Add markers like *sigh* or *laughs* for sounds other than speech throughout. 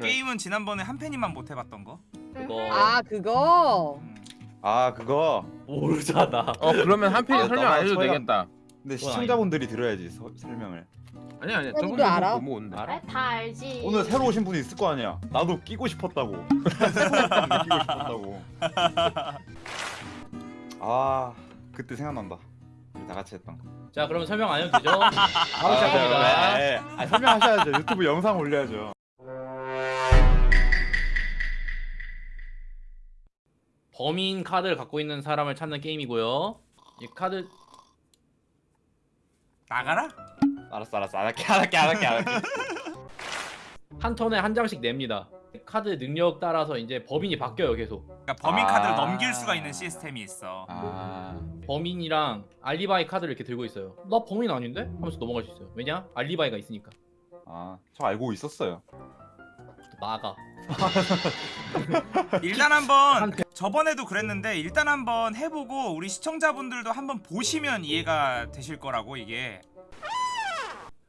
게임은 지난번에 한 팬이만 못 해봤던 거. 그거 아 그거 음. 아 그거 모르잖아. 어 그러면 한 페이지 아, 설명 안 해도 서양- 되겠다. 근데 시청자분들이 들어야지 서, 설명을 아니 아니 저분도 알아. 못 모은데. 알아? 아, 다 알지. 오늘 새로 오신 분이 있을 거 아니야 나도 끼고 싶었다고 *laughs* 새로 끼고 싶었다고 *laughs* 아 그때 생각난다 우리 다 같이 했던 거 자 그러면 설명 안 해도 되죠? 아, 바로 시작합니다. 네. 아, 설명하셔야죠 유튜브 영상 올려야죠 범인 카드를 갖고 있는 사람을 찾는 게임이고요. 이 카드 나가라? 알았어 알았어 안 할게 안 할게 안 할게 안 할게 *laughs* 한 턴에 한 장씩 냅니다. 카드 능력 따라서 이제 범인이 바뀌어요 계속. 그러니까 범인 아. 카드를 넘길 수가 있는 시스템이 있어. 아 범인이랑 알리바이 카드를 이렇게 들고 있어요. 나 범인 아닌데? 하면서 넘어갈 수 있어요. 왜냐? 알리바이가 있으니까. 아, 저 알고 있었어요. 나가. *laughs* 일단 한번 저번에도 그랬는데 일단 한번 해보고 우리 시청자분들도 한번 보시면 이해가 되실 거라고 이게.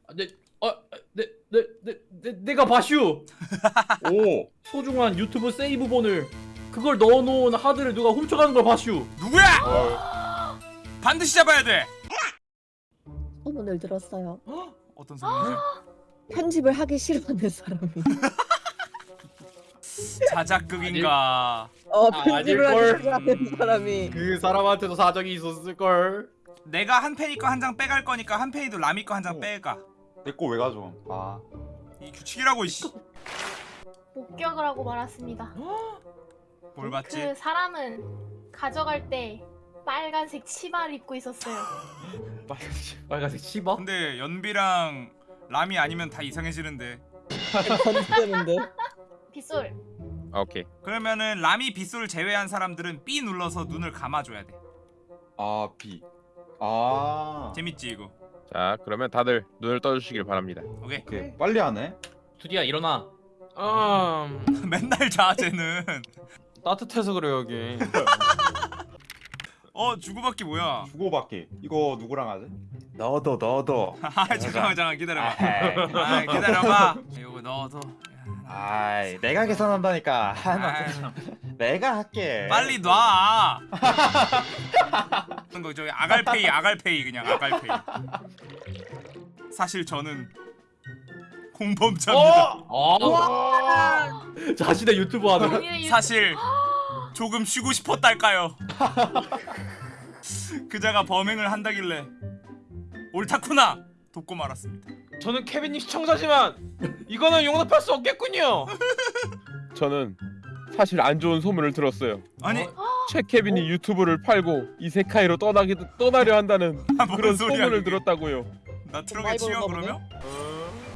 아, 네, 어, 네, 네, 네, 네, 내가 바슈. *laughs* 오, 소중한 유튜브 세이브본을 그걸 넣어놓은 하드를 누가 훔쳐가는 걸 바슈. 누구야? 반드시 잡아야 돼. 소문을 들었어요. 어떤 소리지? *gasps* 편집을 하기 싫어하는 사람이. *laughs* 자작극인가? 어 아, 편집을 싫어하는 사람이. 그 사람한테도 사정이 있었을 걸. 내가 한 팬이 거한 장 빼갈 거니까 한 팬이도 라미 거 한장 어. 빼가. 내 거 왜 가져? 아, 이 규칙이라고 이씨. 목격을 하고 말았습니다. *gasps* 뭘 봤지? 그 사람은 가져갈 때 빨간색 치마를 입고 있었어요. *gasps* 빨간색. 빨간색 치바? 근데 연비랑 라미 아니면 다 이상해지는데. *laughs* 건드는데. 빗솔. 아, 오케이. 그러면은 라미 빗솔 제외한 사람들은 B 눌러서 눈을 감아줘야 돼. 아, B. 아, 재밌지 이거? 자 그러면 다들 눈을 떠주시길 바랍니다. 오케이. 오케이. 빨리 하네. 투디야 일어나. 음 *laughs* 맨날 자 쟤는. 따뜻해서 그래요 여기 *laughs* 어 주고받기 뭐야? 주고받기. 이거 누구랑 하지? 너도 너도. *laughs* 아 잠깐만 잠깐 기다려봐. 아이, 아 기다려봐. 이거 넣어도. 아이, 내가 계산한다니까. *laughs* 내가 할게. 빨리 놔. *laughs* 그거 저기 아갈페이 아갈페이 그냥 아갈페이. 사실 저는 공범자입니다. 아. *laughs* 자신의 유튜브 하는. 사실 조금 쉬고 싶었달까요. 그자가 범행을 한다길래 옳다구나 돕고 말았습니다. 저는 케빈님 시청자지만 이거는 용납할 수 없겠군요 *laughs* 저는 사실 안 좋은 소문을 들었어요. 아니 최 케빈이 유튜브를 팔고 이세카이로 떠나기 떠나려 한다는 *laughs* 아, 뭔 그런 소문을 그게. 들었다고요. 나 트럭에 치여 그러면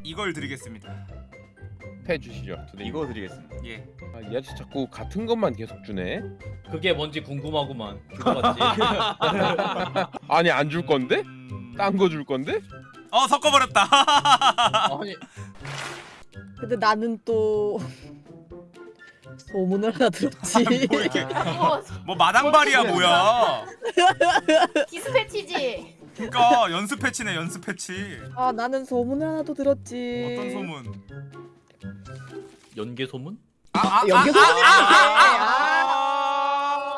이걸 드리겠습니다. 패 주시죠. 두님. 이거 드리겠습니다. 예. 아, 이 아저씨 자꾸 같은 것만 계속 주네. 그게 뭔지 궁금하구만. *laughs* 아니 안 줄 건데? 음... 딴거 줄 건데? 어 섞어버렸다. 아니 근데 나는 또 소문을 하나 들었지. 뭐 이거 뭐 마당발이야 뭐야? 디스패치지. 그러니까 연습 패치네 연습 패치. 아 나는 소문을 하나 또 들었지. 어떤 소문? 연계 소문? 아, 아, 연계 아, 소문이 아, 아,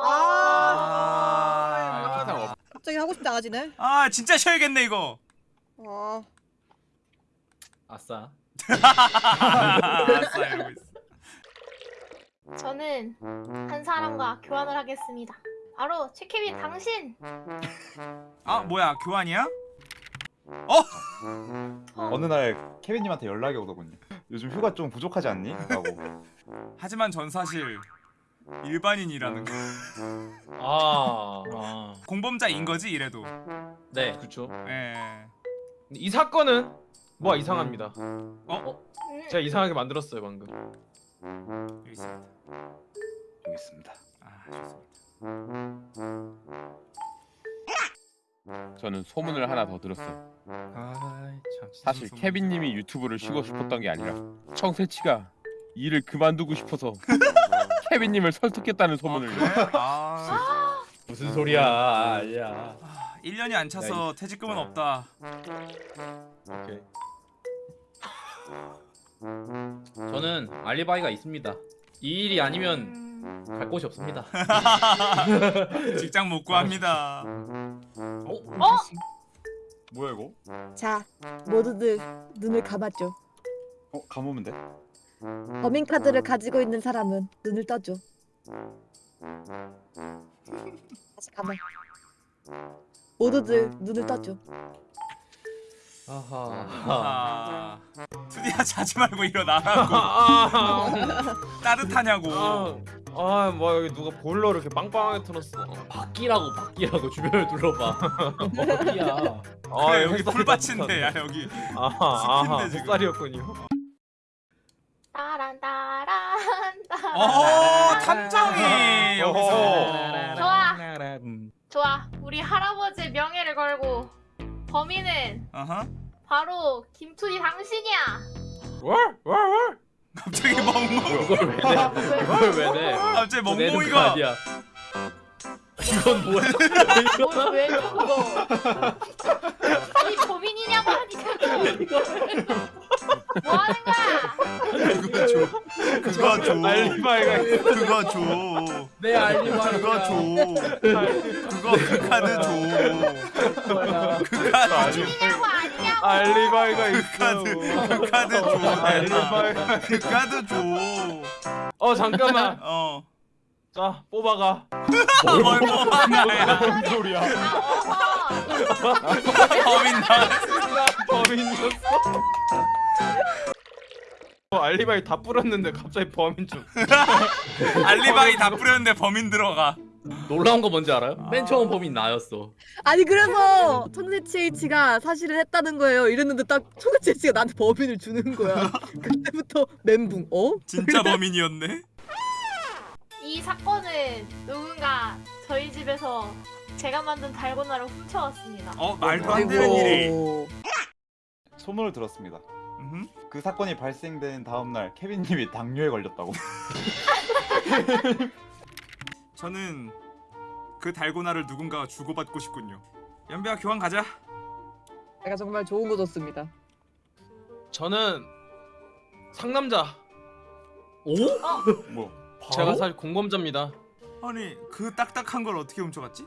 아, 아, 아, 갑자기 하고 싶지 않아지네. 아 진짜 쉬어야겠네 이거. 아 아싸. 알았어 이러고 있어. 저는 한 사람과 교환을 하겠습니다. 바로 최케빈 당신. 아 뭐야 교환이야? 어느 날 케빈님한테 연락이 오더군요. 요즘 휴가 좀 부족하지 않니? 라고. 하지만 전 사실 일반인이라는 거. 아. 아. 공범자인 거지 이래도. 네. 그쵸 예. 이 사건은 뭐가 이상합니다 음, 제가 이상하게 만들었어요 방금 여기 있습니다. 여기 있습니다. 아 좋습니다. 저는 소문을 하나 더 들었어요. 아 참 사실 무슨 소문? 케빈님이 유튜브를 쉬고 싶었던 게 아니라 청새치가 일을 그만두고 싶어서 *laughs* 케빈님을 설득했다는 소문을. 아, 그래? 아, 무슨 소리야? 야. 1년이 안 차서 퇴직금은 없다. 오케이. 저는 알리바이가 있습니다. 이 일이 아니면 음, 갈 곳이 없습니다. *laughs* 직장 못 구합니다. 어? 뭐야 이거? 자, 모두들 눈을 감아줘. 어 감으면 돼? 범인 카드를 가지고 있는 사람은 눈을 떠줘. 다시 감아. 모두들 눈을 떠줘. 아하. 아, 투디야 자지 말고 일어나라고. 아, *laughs* 따뜻하냐고. 아, 뭐 여기 누가 보일러를 이렇게 빵빵하게 틀었어. 바뀌라고 바뀌라고 주변을 둘러봐. *laughs* 어디야? 아, 그래 여기 풀밭인데 야. 여기. 아하, 아하. 햇살이었군요. 따란 따란 따란. 어 탐정이 *laughs* 여기서. 좋아. 음. 좋아. 우리 할아버지의 명예를 걸고 범인은 어허. 바로 김투디 당신이야. 월, 월, 월. 갑자기 멍멍. 이걸 왜 내? 이걸 왜 내? 갑자기 멍멍이가. 아니야. 이건 뭐야? 뭐, 왜 그거? *laughs* 아니 범인이냐고 하니까 그거 줘. 알리바이가. 그거 줘. 내 알리바이. 그거 줘. 그거 그 카드 줘. 그 카드 줘. 알리바이가 그 있어. 카드 그 카드 줘. 알리바이가. 그 카드 줘. 어 잠깐만. 어. 자 뽑아가. 뭘 뭐하냐. 무슨 소리야? 아. 범인 나. 나 범인이었어. 어, 알리바이 다 뿌렸는데 갑자기 범인 중. *laughs* 알리바이 다 뿌렸는데 범인 들어가. 놀라운 거 뭔지 알아요? 맨 처음 범인 나였어. 아니 그래서 청대치H가 사실은 했다는 거예요. 이랬는데 딱 청대치H가 나한테 범인을 주는 거야. *laughs* 그때부터 멘붕. 어? 진짜 범인이었네. 이 사건은 누군가 저희 집에서 제가 만든 달고나를 훔쳐왔습니다. 어 말도 안 되는 일이. 소문을 들었습니다. 음흠. 그 사건이 발생된 다음 날 케빈님이 당뇨에 걸렸다고. *laughs* 저는 그 달고나를 누군가가 주고받고 싶군요. 연비야 교환 가자. 제가 정말 좋은 거 줬습니다. 저는 상남자. 오? *laughs* 뭐? 제가 사실 공범자입니다. 아니 그 딱딱한 걸 어떻게 훔쳐갔지?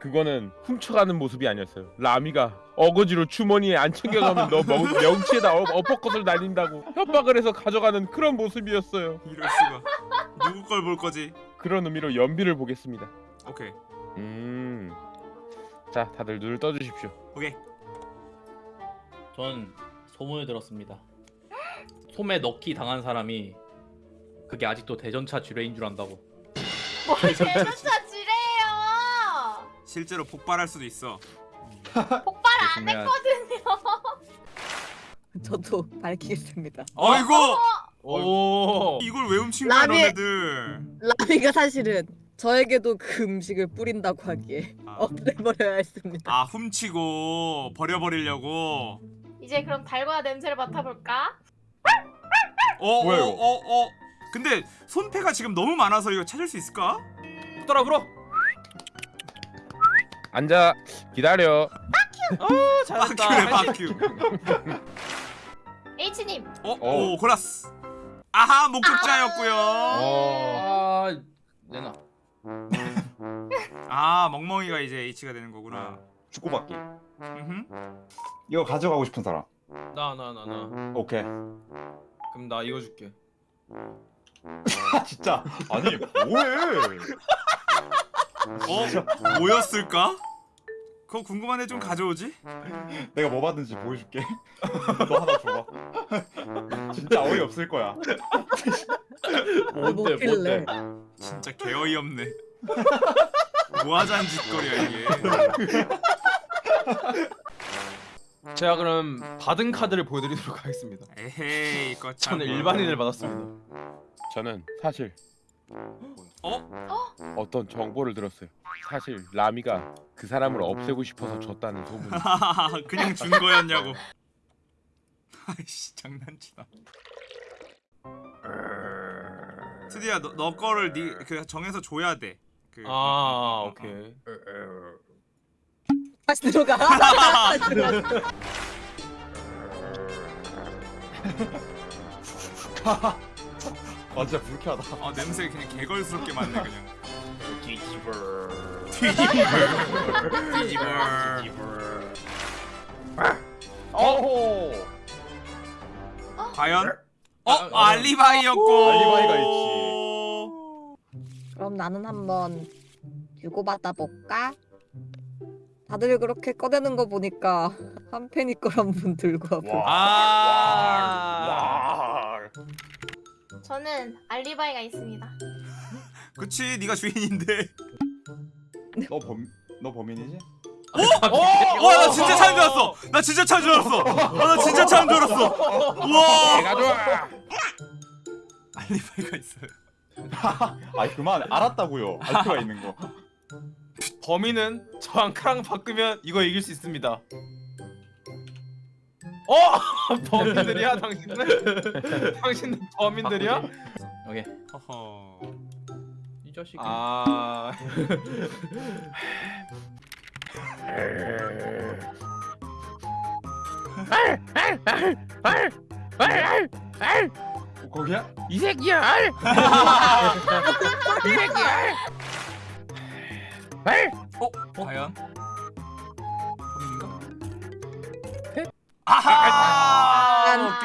그거는 훔쳐가는 모습이 아니었어요. 라미가 어거지로 주머니에 안 챙겨가면 너 명, 명치에다 어, 어퍼컷을 날린다고 협박을 해서 가져가는 그런 모습이었어요. 이럴 수가. 누구 걸 볼 거지? 그런 의미로 연비를 보겠습니다. 오케이 음. 자, 다들 눈을 떠주십시오. 오케이. 전 소문을 들었습니다. 솜에 넣기 당한 사람이 그게 아직도 대전차 지뢰인 줄 안다고. 뭘 대전차. 실제로 폭발할 수도 있어. 폭발 안 조심해야- 했거든요. *laughs* 저도 밝히겠습니다. 어이구 오. 이걸 왜 훔친 거야 라미- 너네들? 라미가 사실은 저에게도 그 음식을 뿌린다고 하기에 아. 없애버려야 했습니다. 아 훔치고 버려버리려고. 이제 그럼 달고나 냄새를 맡아볼까? 어, 뭐야, 어, 이거? 어, 어. 근데 손패가 지금 너무 많아서 이거 찾을 수 있을까? 붙어라 불어. 앉아. 기다려. 아 잘했다. 바큐래 한식. 바큐. H님. 어, 어. 오 골랐어. 아하 목격자였고요. 어. 아, 내놔. 아 멍멍이가 이제 H가 되는 거구나. 주고받기. 음흠. 이거 가져가고 싶은 사람. 나 나 나 나. 오케이. 그럼 나 이거 줄게. 아 진짜. 아니 뭐해? 어 뭐였을까? 그거 궁금한데 좀 가져오지? *laughs* 내가 뭐 받는지 보여줄게. *laughs* 너 하나 줘봐. 진짜 어이 없을 거야. 뭔데, 먹길래. 뭔데? 진짜 개 어이없네. 뭐하자는 짓거리야 이게. 제가 그럼 받은 카드를 보여드리도록 하겠습니다. 에헤이 이거 참. 저는 일반인을 받았습니다. 저는 사실 어? 어떤 정보를 들었어요. 사실 라미가 그 사람을 없애고 싶어서 줬다는 소문이. *laughs* 그냥 준 거였냐고. *laughs* 아이씨 장난치나. 투디야 너, 너 거를 네그 정해서 줘야 돼. 그, 아 어, 어, 어. 오케이. 다시 들어가. *laughs* 아 진짜 불쾌하다. *laughs* 아 냄새 그냥 개걸스럽게 맡네 그냥. 뒤집어. 뒤집어. 뒤집어. 어호. 과연? 어 아, 아, 알리바이였고. 알리바이가 그럼 나는 한번 주고받아 볼까? 다들 그렇게 꺼내는 거 보니까 한 팬이 걸한 분 들고 와보. 아. 와. 저는 알리바이가 있습니다. 그치 네가 주인인데. 너 범 너 범인이지? 와나 진짜 차인 줄 알았어. 나 진짜 차인 줄 알았어. 아, 나 진짜 차인 줄 알았어. 우와. 내가 좋아. 알리바이가 있어요. *laughs* 아 그만 알았다고요. 알표가 있는 거. 범인은 저랑 크랑 바꾸면 이거 이길 수 있습니다. 어? *laughs* 범인들이야 당신들? *laughs* 당신들 범인들이야? 오케이. 허허. 이 자식이. 아. 어, 거기야? 이 새끼야. 알. *laughs* 이 새끼야. 어? 과연?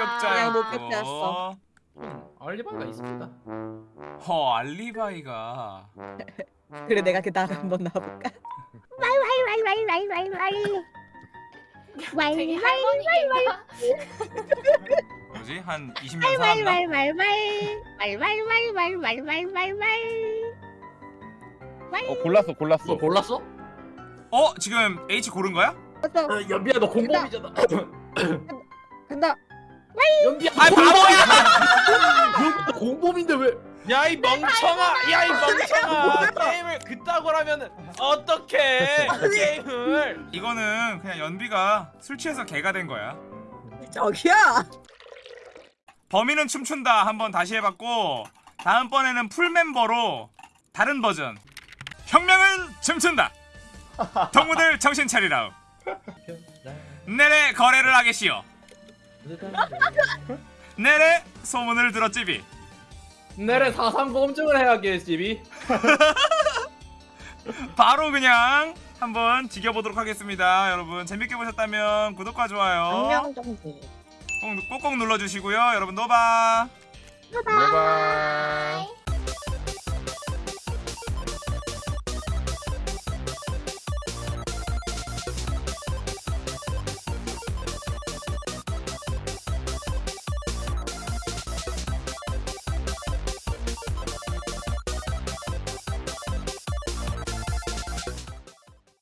목격자였고. 목격자였어. 알리바이가 있습니다. 허 알리바이가 그래 내가 그 다음 한번 나와볼까? 되게 할머니겠다. 뭐지? 한 20년 살았나? 어 골랐어 골랐어. 너 골랐어? 어? 지금 H 고른 거야? 맞아. 연비야 너 공범이잖아. 간다. 연비야. 아 바보야! *laughs* 너 공범인데 왜? 야 이 멍청아! 야 이 멍청아! 게임을 그따구로 하면은 어떡해! 게임을! 이거는 그냥 연비가 술 취해서 개가 된 거야 저기야. 범인은 춤춘다 한번 다시 해봤고 다음번에는 풀멤버로 다른 버전 혁명은 춤춘다 동무들 정신 차리라 *laughs* 내래 거래를 하겠시오 *laughs* 내래 소문을 들었지비 내래 사상 검증을 해야겠지. 바로 그냥 한번 지겨보도록 하겠습니다 여러분 재밌게 보셨다면 구독과 좋아요 안녕 정지. 꼭, 꼭꼭 눌러주시고요 여러분 노바拜拜。